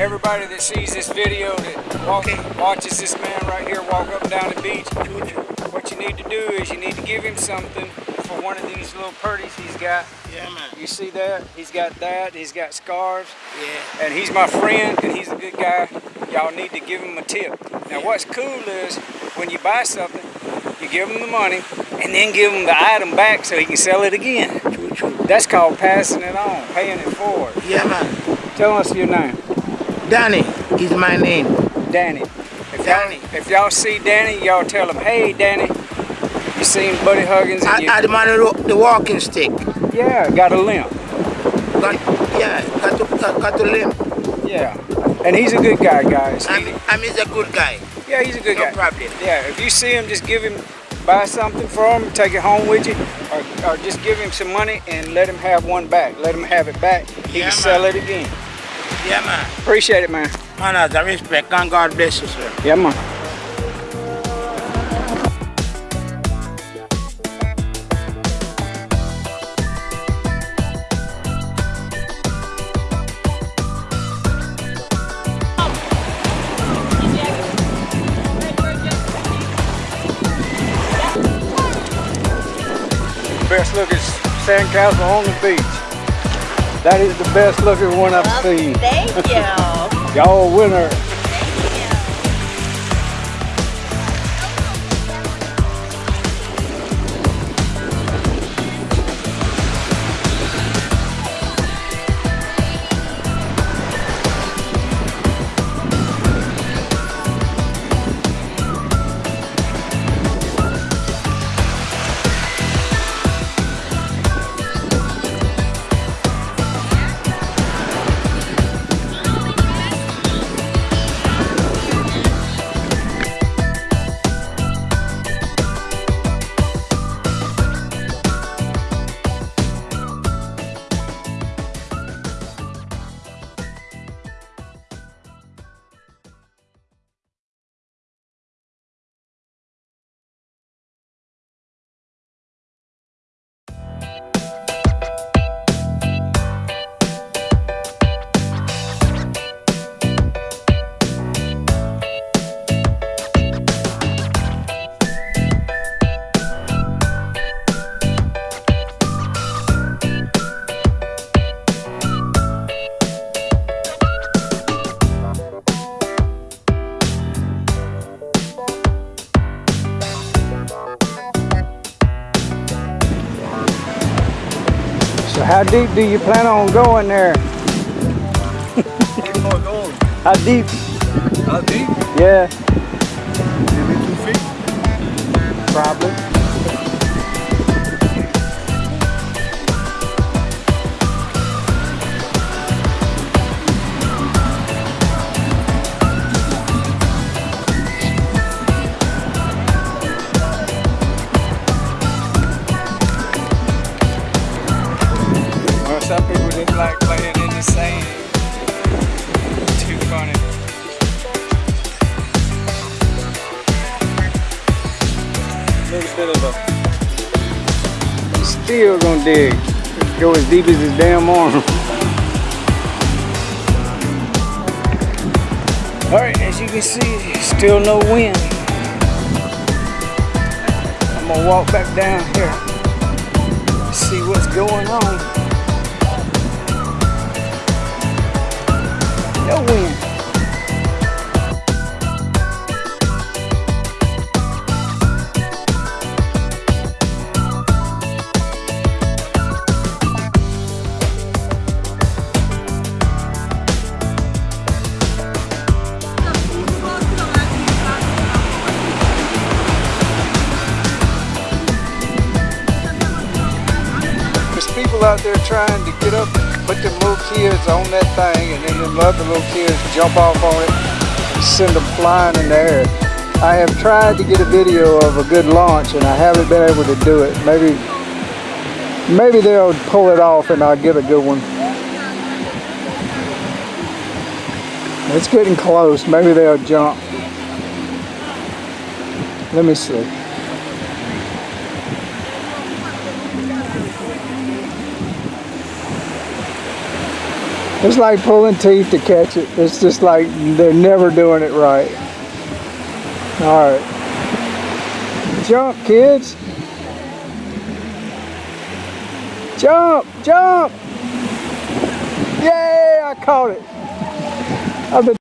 everybody that sees this video that walk, watches this man right here walk up and down the beach, what you need to do is you need to give him something for one of these little purdies he's got. Yeah, man. You see that? He's got that. He's got scarves. Yeah. And he's my friend, and he's a good guy. Y'all need to give him a tip. Now, what's cool is when you buy something, you give him the money, and then give him the item back so he can sell it again. True, true. That's called passing it on, paying it forward. Yeah, man. Tell us your name. Danny is my name. Danny. If Danny. If y'all see Danny, y'all tell him, hey, Danny, you seen Buddy Huggins? And I, you, I the man who the walking stick. yeah, got a limp. Got, yeah, got to, got, got to limp. Yeah. And he's a good guy, guys. I'm, He- I'm he's a good guy. yeah, he's a good No guy. problem. Yeah, if you see him, just give him, buy something for him, take it home with you, or, or just give him some money and let him have one back. Let him have it back. He Yeah, can sell it again. Yeah, man. Appreciate it, man. Man, as a respect and God bless you, sir. Yeah, man. Best looking sandcastle on the beach. That is the best looking one I've seen. Thank you. Y'all winner. So how deep do you plan on going there? How deep? How deep? Yeah, Maybe two feet. probably. Like playing in the sand. Too funny. little bit of a still gonna dig. Go as deep as his damn arm. Alright, as you can see, still no wind. I'm gonna walk back down here. See what's going on. There's people out there trying to get up, put them little kids on that thing, and then them other little kids jump off on it and send them flying in the air. I have tried to get a video of a good launch, and I haven't been able to do it. Maybe, maybe they'll pull it off, and I'll get a good one. It's getting close. Maybe they'll jump. Let me see. It's like pulling teeth to catch it. It's just like they're never doing it right. All right. Jump, kids. Jump, jump. Yay, I caught it. I've been